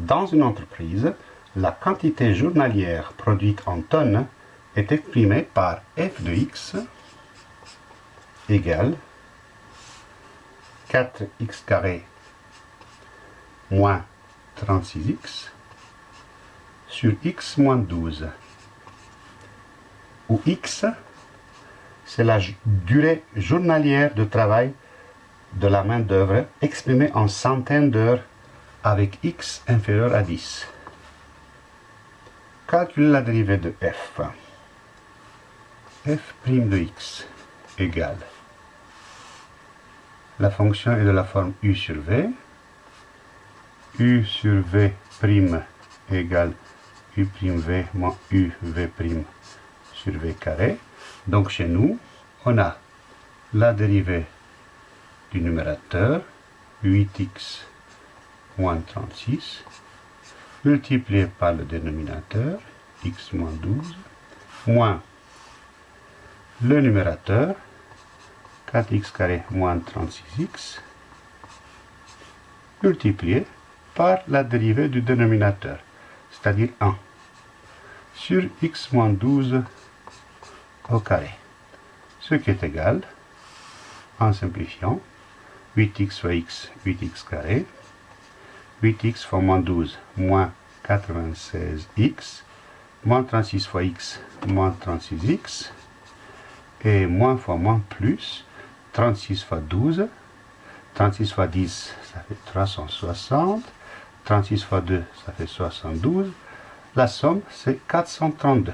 Dans une entreprise, la quantité journalière produite en tonnes est exprimée par f de x égale 4x carré moins 36x sur x moins 12, où x, c'est la durée journalière de travail de la main-d'œuvre exprimée en centaines d'heures avec x inférieur à 10. Calculez la dérivée de f. f' de x égale. La fonction est de la forme u sur v. u sur v' égale u'v moins uv' sur v carré. Donc chez nous, on a la dérivée du numérateur, 8x moins 36, multiplié par le dénominateur, x moins 12, moins le numérateur, 4x carré moins 36x, multiplié par la dérivée du dénominateur, c'est-à-dire 1, sur x moins 12 au carré, ce qui est égal, en simplifiant, 8x fois x, 8x carré, 8x fois moins 12, moins 96x, moins 36 fois x, moins 36x, et moins fois moins plus, 36 fois 12, 36 fois 10, ça fait 360, 36 fois 2, ça fait 72, la somme c'est 432,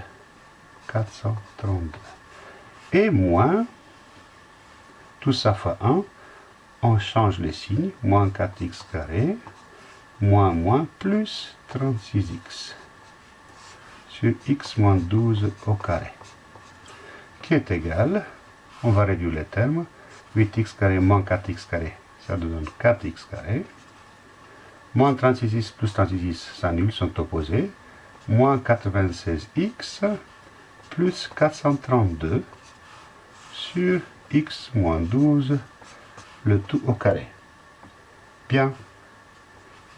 432, et moins, tout ça fois 1, on change les signes, moins 4x carré, moins moins plus 36x sur x moins 12 au carré, qui est égal, on va réduire les termes, 8x carré moins 4x carré, ça donne 4x carré, moins 36x plus 36x s'annulent, sont opposés, moins 96x plus 432 sur x moins 12 le tout au carré. Bien.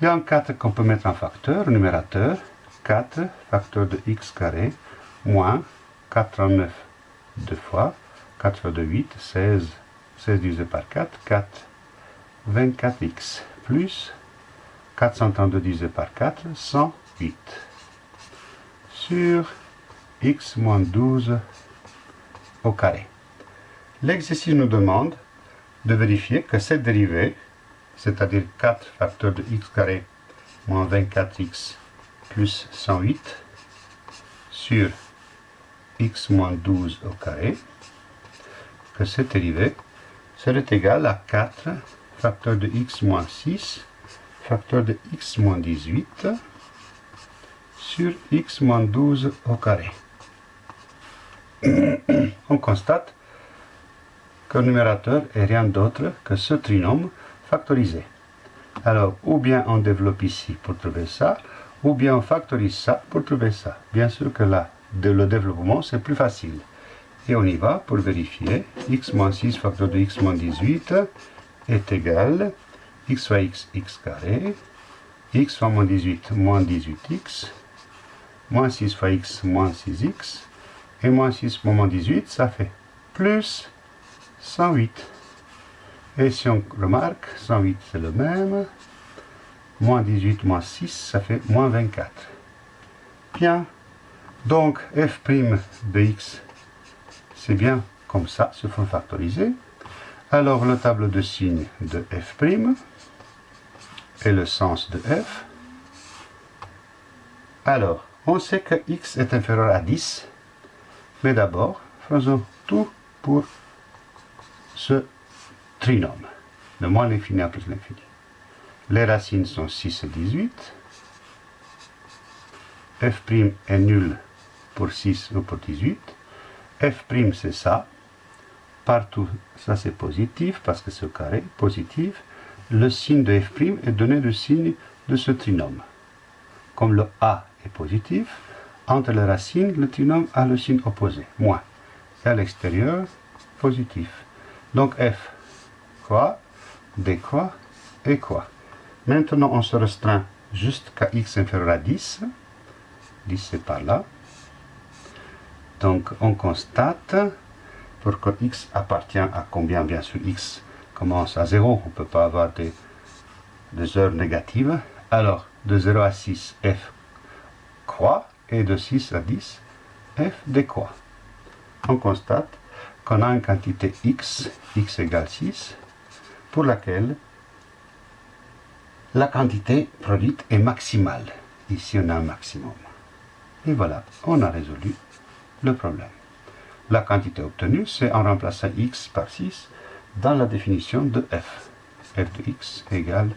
Il y a un 4 qu'on peut mettre en facteur, numérateur. 4, facteur de x carré, moins 89 deux fois. 4 fois 2, 8, 16. 16 divisé par 4, 4. 24x plus 432 divisé par 4, 108. Sur x moins 12 au carré. L'exercice nous demande de vérifier que cette dérivée, c'est-à-dire 4 facteur de x carré moins 24x plus 108 sur x moins 12 au carré, que cette dérivée serait égale à 4 facteur de x moins 6 facteur de x moins 18 sur x moins 12 au carré. On constate que le numérateur est rien d'autre que ce trinôme factorisé. Alors, ou bien on développe ici pour trouver ça, ou bien on factorise ça pour trouver ça. Bien sûr que là, le développement, c'est plus facile. Et on y va pour vérifier. x moins 6 facteur de x moins 18 est égal x fois x, x carré, x fois moins 18, moins 18x, moins 6 fois x, moins 6x, et moins 6 fois moins 18, ça fait plus 108. Et si on remarque, 108 c'est le même, moins 18 moins 6, ça fait moins 24. Bien, donc f' de x, c'est bien comme ça, se faut factoriser. Alors le tableau de signes de f' et le sens de f. Alors, on sait que x est inférieur à 10, mais d'abord, faisons tout pour ce trinôme, de moins l'infini plus l'infini. Les racines sont 6 et 18. f' est nul pour 6 ou pour 18. f' c'est ça. Partout, ça c'est positif parce que c'est au carré, positif. Le signe de f' est donné du signe de ce trinôme. Comme le a est positif, entre les racines, le trinôme a le signe opposé, moins. Et à l'extérieur, positif. Donc f, quoi, quoi et quoi. Maintenant, on se restreint jusqu'à x inférieur à 10. 10 c'est par là. Donc on constate, pour que x appartient à combien Bien sûr x commence à 0, on ne peut pas avoir des, des heures négatives. Alors de 0 à 6, f croît, et de 6 à 10, f décroît. On constate qu'on a une quantité x, x égale 6, pour laquelle la quantité produite est maximale. Ici, on a un maximum. Et voilà, on a résolu le problème. La quantité obtenue, c'est en remplaçant x par 6 dans la définition de f. f de x égale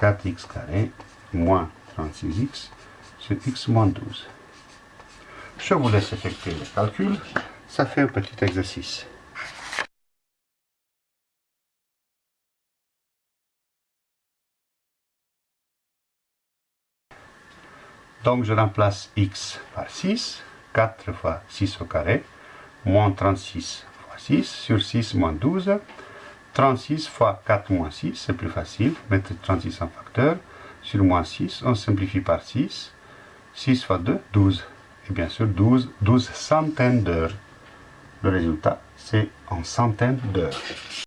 4x carré moins 36x sur x moins 12. Je vous laisse effectuer le calcul. Ça fait un petit exercice. Donc je remplace x par 6, 4 fois 6 au carré, moins 36 fois 6, sur 6 moins 12. 36 fois 4 moins 6, c'est plus facile, mettre 36 en facteur. Sur moins 6, on simplifie par 6. 6 fois 2, 12. Et bien sûr, 12, 12 centaines d'heures. Le résultat, c'est en centaines d'heures.